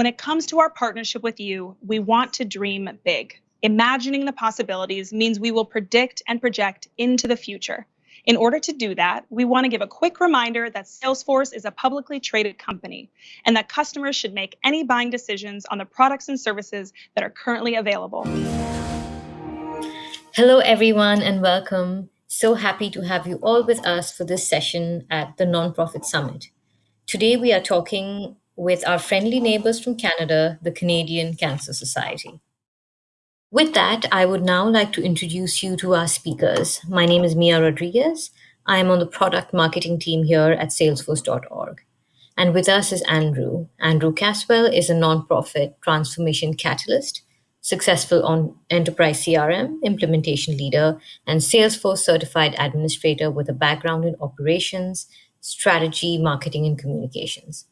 When it comes to our partnership with you, we want to dream big. Imagining the possibilities means we will predict and project into the future. In order to do that, we want to give a quick reminder that Salesforce is a publicly traded company and that customers should make any buying decisions on the products and services that are currently available. Hello, everyone, and welcome. So happy to have you all with us for this session at the Nonprofit Summit. Today, we are talking with our friendly neighbors from Canada, the Canadian Cancer Society. With that, I would now like to introduce you to our speakers. My name is Mia Rodriguez. I am on the product marketing team here at salesforce.org. And with us is Andrew. Andrew Caswell is a nonprofit transformation catalyst, successful on enterprise CRM, implementation leader, and Salesforce certified administrator with a background in operations, strategy, marketing, and communications.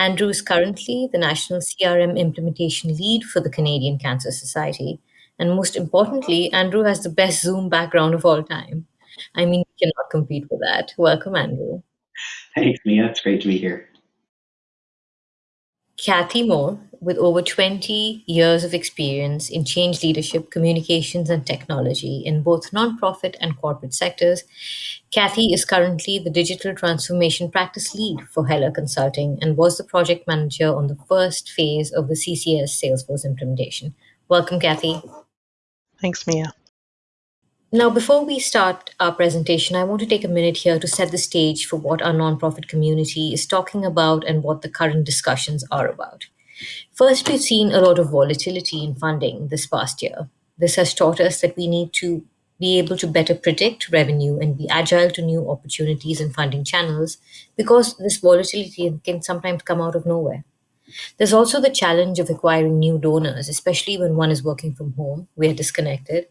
Andrew is currently the National CRM Implementation Lead for the Canadian Cancer Society and most importantly, Andrew has the best Zoom background of all time. I mean, you cannot compete with that. Welcome, Andrew. Thanks, Mia. It's great to be here. Kathy Moore, with over 20 years of experience in change leadership, communications, and technology in both nonprofit and corporate sectors. Kathy is currently the digital transformation practice lead for Heller Consulting and was the project manager on the first phase of the CCS Salesforce implementation. Welcome, Kathy. Thanks, Mia. Now, before we start our presentation, I want to take a minute here to set the stage for what our nonprofit community is talking about and what the current discussions are about. First, we've seen a lot of volatility in funding this past year. This has taught us that we need to be able to better predict revenue and be agile to new opportunities and funding channels because this volatility can sometimes come out of nowhere. There's also the challenge of acquiring new donors, especially when one is working from home. We are disconnected.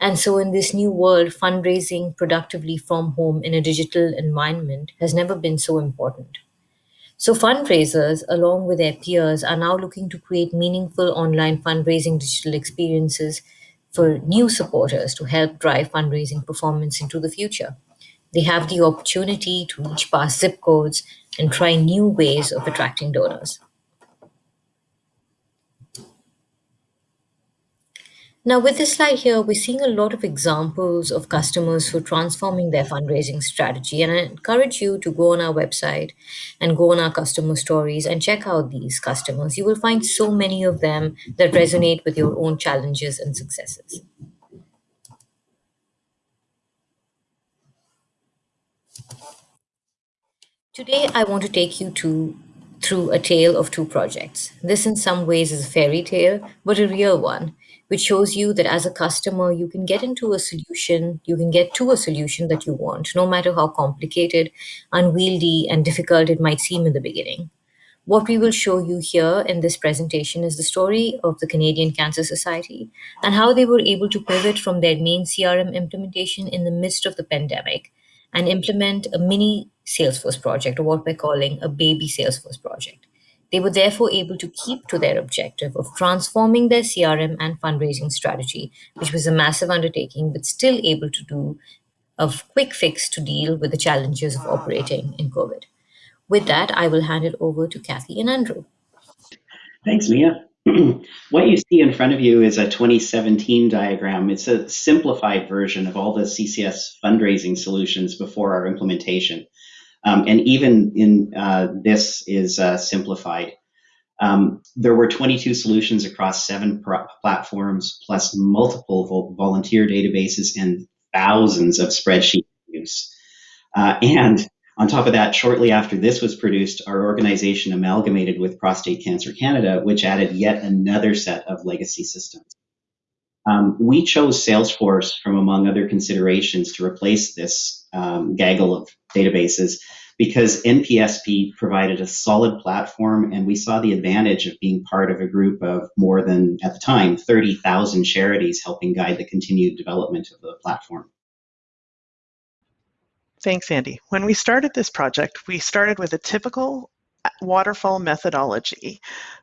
And so, in this new world, fundraising productively from home in a digital environment has never been so important. So, fundraisers, along with their peers, are now looking to create meaningful online fundraising digital experiences for new supporters to help drive fundraising performance into the future. They have the opportunity to reach past zip codes and try new ways of attracting donors. Now, with this slide here, we're seeing a lot of examples of customers who are transforming their fundraising strategy. And I encourage you to go on our website and go on our customer stories and check out these customers. You will find so many of them that resonate with your own challenges and successes. Today, I want to take you to through a tale of two projects. This, in some ways, is a fairy tale, but a real one which shows you that as a customer, you can get into a solution, you can get to a solution that you want, no matter how complicated, unwieldy, and difficult it might seem in the beginning. What we will show you here in this presentation is the story of the Canadian Cancer Society and how they were able to pivot from their main CRM implementation in the midst of the pandemic and implement a mini Salesforce project, or what we're calling a baby Salesforce project. They were therefore able to keep to their objective of transforming their CRM and fundraising strategy, which was a massive undertaking, but still able to do a quick fix to deal with the challenges of operating in COVID. With that, I will hand it over to Kathy and Andrew. Thanks, Mia. what you see in front of you is a 2017 diagram. It's a simplified version of all the CCS fundraising solutions before our implementation. Um, and even in uh, this is uh, simplified. Um, there were 22 solutions across seven platforms, plus multiple vo volunteer databases and thousands of spreadsheet use. Uh, and on top of that, shortly after this was produced, our organization amalgamated with Prostate Cancer Canada, which added yet another set of legacy systems. Um, we chose Salesforce from among other considerations to replace this um, gaggle of databases because NPSP provided a solid platform and we saw the advantage of being part of a group of more than, at the time, 30,000 charities helping guide the continued development of the platform. Thanks, Andy. When we started this project, we started with a typical waterfall methodology,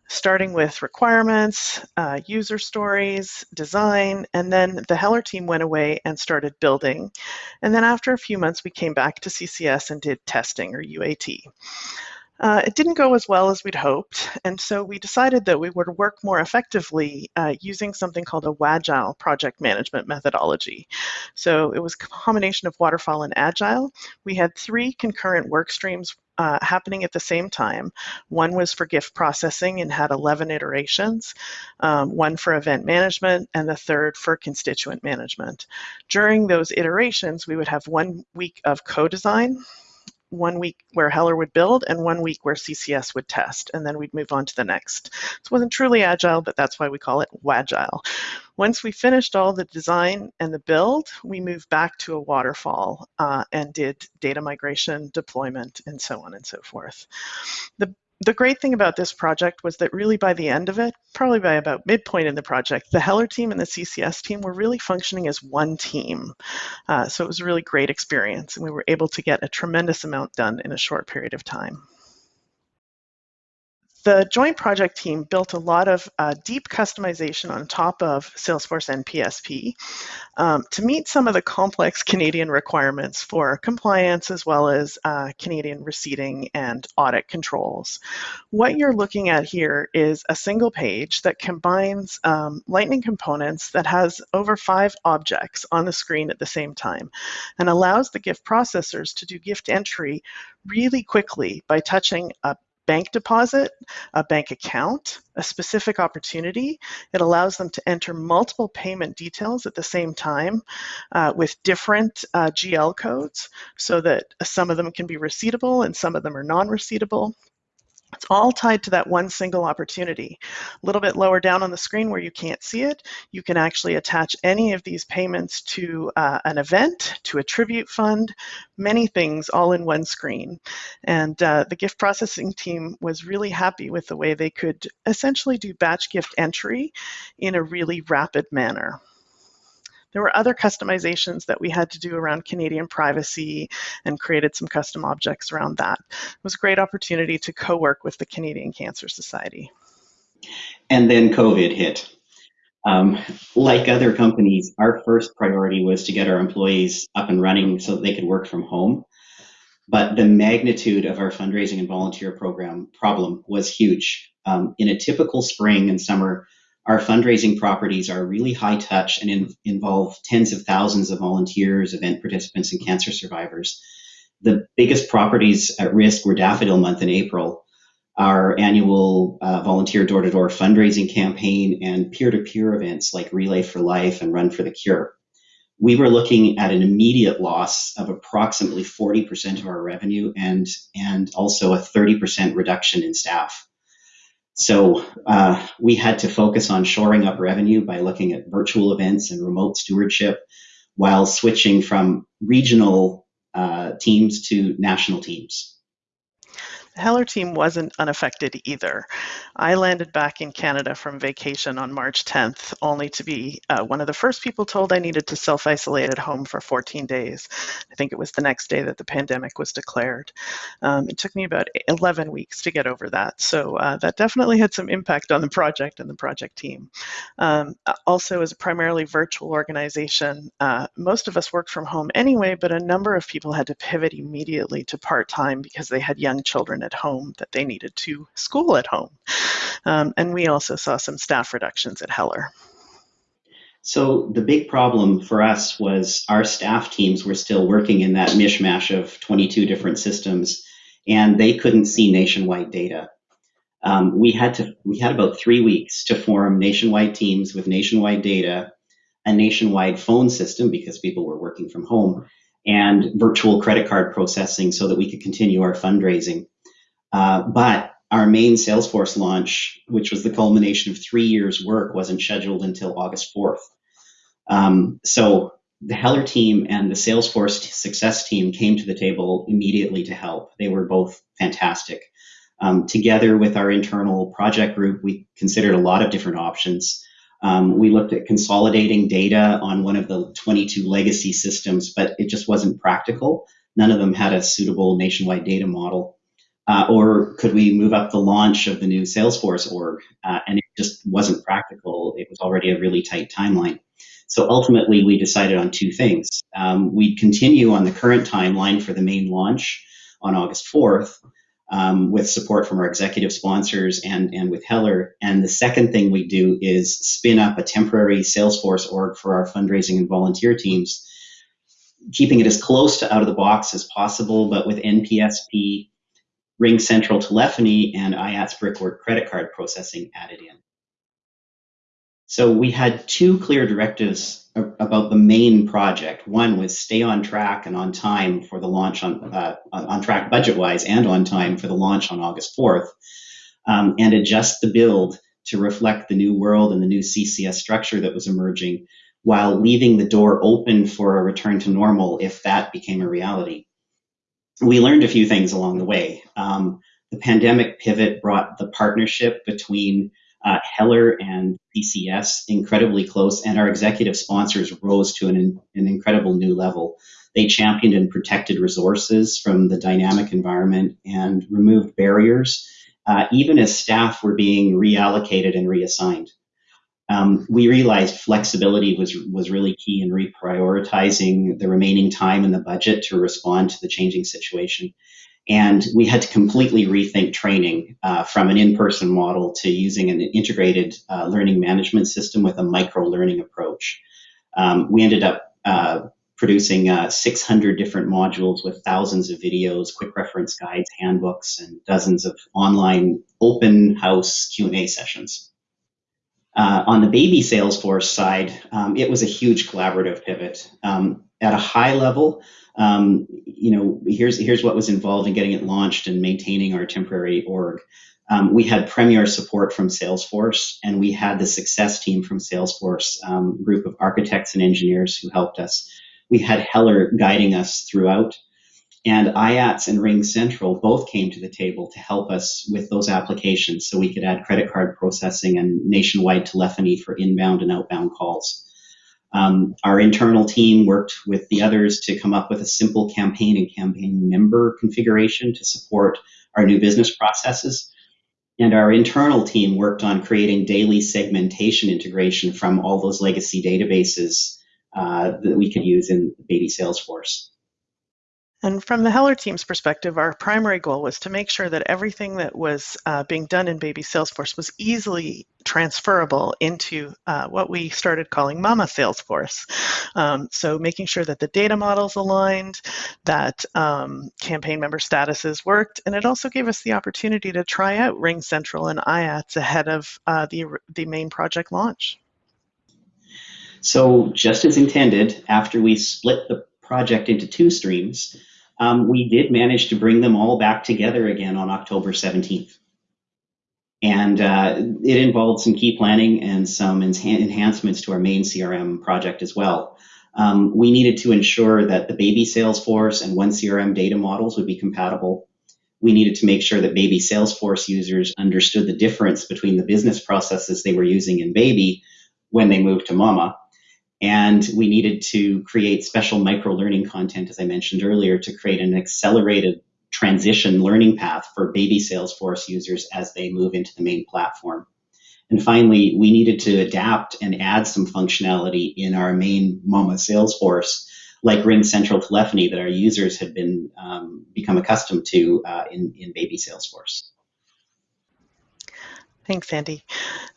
starting with requirements, uh, user stories, design, and then the Heller team went away and started building. And then after a few months, we came back to CCS and did testing or UAT. Uh, it didn't go as well as we'd hoped, and so we decided that we would work more effectively uh, using something called a WAGILE project management methodology. So it was a combination of waterfall and agile. We had three concurrent work streams uh, happening at the same time. One was for gift processing and had 11 iterations, um, one for event management, and the third for constituent management. During those iterations, we would have one week of co-design, one week where Heller would build and one week where CCS would test, and then we'd move on to the next. It wasn't truly agile, but that's why we call it WAGILE. Once we finished all the design and the build, we moved back to a waterfall uh, and did data migration, deployment, and so on and so forth. The the great thing about this project was that really by the end of it, probably by about midpoint in the project, the Heller team and the CCS team were really functioning as one team. Uh, so it was a really great experience, and we were able to get a tremendous amount done in a short period of time the joint project team built a lot of uh, deep customization on top of Salesforce NPSP um, to meet some of the complex Canadian requirements for compliance as well as uh, Canadian receipting and audit controls. What you're looking at here is a single page that combines um, Lightning components that has over five objects on the screen at the same time and allows the gift processors to do gift entry really quickly by touching a bank deposit, a bank account, a specific opportunity. It allows them to enter multiple payment details at the same time uh, with different uh, GL codes so that some of them can be receivable and some of them are non-receivable. It's all tied to that one single opportunity. A little bit lower down on the screen where you can't see it, you can actually attach any of these payments to uh, an event, to a tribute fund, many things all in one screen. And uh, the gift processing team was really happy with the way they could essentially do batch gift entry in a really rapid manner. There were other customizations that we had to do around Canadian privacy and created some custom objects around that. It was a great opportunity to co-work with the Canadian Cancer Society. And then COVID hit. Um, like other companies, our first priority was to get our employees up and running so they could work from home. But the magnitude of our fundraising and volunteer program problem was huge. Um, in a typical spring and summer, our fundraising properties are really high touch and in, involve tens of thousands of volunteers, event participants, and cancer survivors. The biggest properties at risk were Daffodil Month in April, our annual uh, volunteer door to door fundraising campaign, and peer to peer events like Relay for Life and Run for the Cure. We were looking at an immediate loss of approximately 40% of our revenue and, and also a 30% reduction in staff. So uh, we had to focus on shoring up revenue by looking at virtual events and remote stewardship while switching from regional uh, teams to national teams. The Heller team wasn't unaffected either. I landed back in Canada from vacation on March 10th, only to be uh, one of the first people told I needed to self isolate at home for 14 days. I think it was the next day that the pandemic was declared. Um, it took me about 11 weeks to get over that. So uh, that definitely had some impact on the project and the project team. Um, also, as a primarily virtual organization, uh, most of us worked from home anyway, but a number of people had to pivot immediately to part time because they had young at home that they needed to school at home. Um, and we also saw some staff reductions at Heller. So the big problem for us was our staff teams were still working in that mishmash of 22 different systems, and they couldn't see nationwide data. Um, we had to we had about three weeks to form nationwide teams with nationwide data, a nationwide phone system because people were working from home, and virtual credit card processing so that we could continue our fundraising. Uh, but our main Salesforce launch, which was the culmination of three years' work, wasn't scheduled until August 4th. Um, so the Heller team and the Salesforce success team came to the table immediately to help. They were both fantastic. Um, together with our internal project group, we considered a lot of different options. Um, we looked at consolidating data on one of the 22 legacy systems, but it just wasn't practical. None of them had a suitable nationwide data model. Uh, or could we move up the launch of the new Salesforce org? Uh, and it just wasn't practical. It was already a really tight timeline. So ultimately, we decided on two things. Um, we'd continue on the current timeline for the main launch on August 4th, um, with support from our executive sponsors and, and with Heller. And the second thing we do is spin up a temporary Salesforce org for our fundraising and volunteer teams, keeping it as close to out of the box as possible, but with NPSP, Ring Central telephony, and IATS Brickwork credit card processing added in. So we had two clear directives about the main project. One was stay on track and on time for the launch on uh, on track budget wise and on time for the launch on August 4th, um, and adjust the build to reflect the new world and the new CCS structure that was emerging, while leaving the door open for a return to normal if that became a reality. We learned a few things along the way. Um, the pandemic pivot brought the partnership between uh, Heller and CCS incredibly close, and our executive sponsors rose to an, an incredible new level. They championed and protected resources from the dynamic environment and removed barriers, uh, even as staff were being reallocated and reassigned. Um, we realized flexibility was was really key in reprioritizing the remaining time in the budget to respond to the changing situation. And we had to completely rethink training uh, from an in person model to using an integrated uh, learning management system with a micro learning approach. Um, we ended up uh, producing uh, 600 different modules with thousands of videos, quick reference guides, handbooks, and dozens of online open house Q&A sessions. Uh, on the baby Salesforce side, um, it was a huge collaborative pivot. Um, at a high level, um, you know, here's here's what was involved in getting it launched and maintaining our temporary org. Um, we had premier support from Salesforce, and we had the success team from Salesforce, um, group of architects and engineers who helped us. We had Heller guiding us throughout, and IATS and Ring Central both came to the table to help us with those applications, so we could add credit card processing and nationwide telephony for inbound and outbound calls. Um, our internal team worked with the others to come up with a simple campaign and campaign member configuration to support our new business processes. And our internal team worked on creating daily segmentation integration from all those legacy databases uh, that we could use in Baby Salesforce. And from the Heller team's perspective, our primary goal was to make sure that everything that was uh, being done in Baby Salesforce was easily transferable into uh, what we started calling Mama Salesforce. Um, so making sure that the data models aligned, that um, campaign member statuses worked, and it also gave us the opportunity to try out Ring Central and IATS ahead of uh, the, the main project launch. So just as intended, after we split the project into two streams, um, we did manage to bring them all back together again on October 17th. And uh, it involved some key planning and some enhancements to our main CRM project as well. Um, we needed to ensure that the baby Salesforce and one CRM data models would be compatible. We needed to make sure that baby Salesforce users understood the difference between the business processes they were using in baby when they moved to mama and we needed to create special micro learning content, as I mentioned earlier, to create an accelerated transition learning path for baby Salesforce users as they move into the main platform. And finally, we needed to adapt and add some functionality in our main Mama Salesforce, like Ring Central Telephony that our users had been um, become accustomed to uh, in, in baby Salesforce. Thanks, Andy.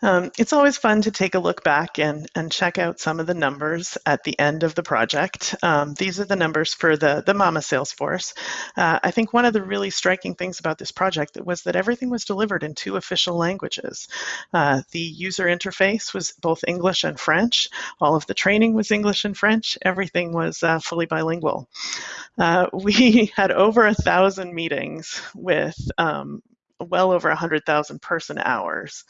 Um, it's always fun to take a look back and, and check out some of the numbers at the end of the project. Um, these are the numbers for the, the MAMA Salesforce. Uh, I think one of the really striking things about this project was that everything was delivered in two official languages. Uh, the user interface was both English and French. All of the training was English and French. Everything was uh, fully bilingual. Uh, we had over a thousand meetings with um, well over 100,000 person hours.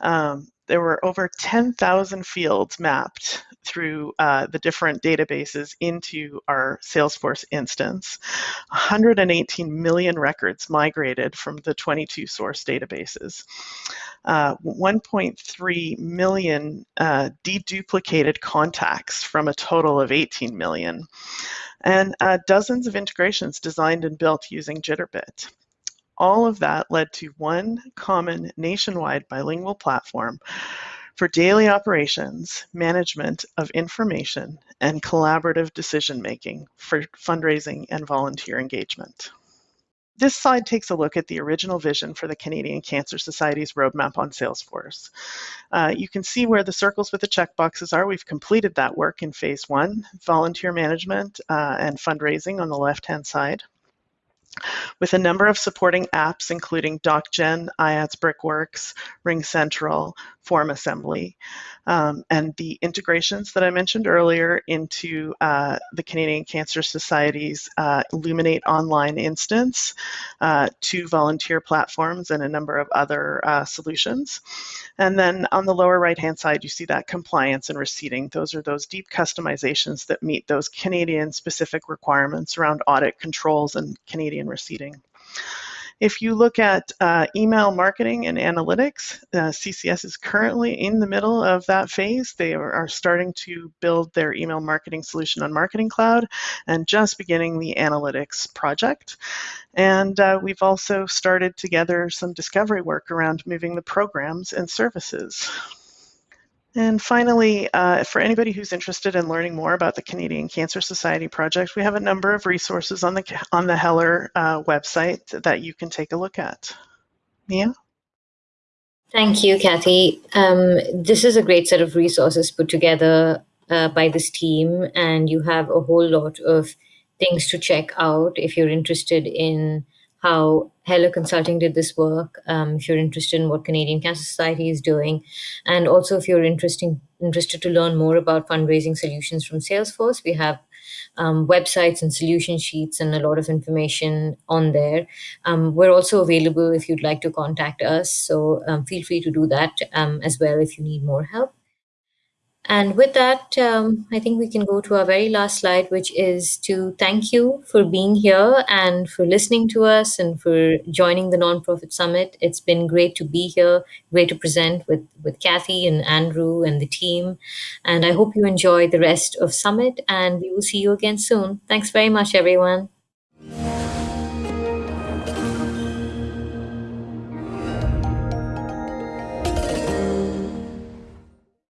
Um, there were over 10,000 fields mapped through uh, the different databases into our Salesforce instance. 118 million records migrated from the 22 source databases. Uh, 1.3 million uh, deduplicated contacts from a total of 18 million. And uh, dozens of integrations designed and built using Jitterbit. All of that led to one common nationwide bilingual platform for daily operations, management of information, and collaborative decision making for fundraising and volunteer engagement. this slide takes a look at the original vision for the Canadian Cancer Society's roadmap on Salesforce. Uh, you can see where the circles with the checkboxes are. We've completed that work in phase one, volunteer management uh, and fundraising on the left-hand side with a number of supporting apps, including DocGen, IATS Brickworks, RingCentral, Form Assembly, um, and the integrations that I mentioned earlier into uh, the Canadian Cancer Society's uh, Luminate online instance, uh, two volunteer platforms, and a number of other uh, solutions. And then on the lower right-hand side, you see that compliance and receipting. Those are those deep customizations that meet those Canadian-specific requirements around audit controls and Canadian receipting. If you look at uh, email marketing and analytics, uh, CCS is currently in the middle of that phase. They are, are, starting to build their email marketing solution on Marketing Cloud and just beginning the analytics project. And uh, we've also started together some discovery work around moving the programs and services. And finally, uh, for anybody who's interested in learning more about the Canadian Cancer Society project, we have a number of resources on the on the Heller uh, website that you can take a look at. Mia? Thank you, Kathy. Um, this is a great set of resources put together uh, by this team, and you have a whole lot of things to check out if you're interested in how Heller Consulting did this work, um, if you're interested in what Canadian Cancer Society is doing, and also if you're interesting, interested to learn more about fundraising solutions from Salesforce, we have um, websites and solution sheets and a lot of information on there. Um, we're also available if you'd like to contact us, so um, feel free to do that um, as well if you need more help. And with that, um, I think we can go to our very last slide, which is to thank you for being here and for listening to us and for joining the Nonprofit Summit. It's been great to be here, great to present with, with Kathy and Andrew and the team. And I hope you enjoy the rest of Summit and we will see you again soon. Thanks very much, everyone.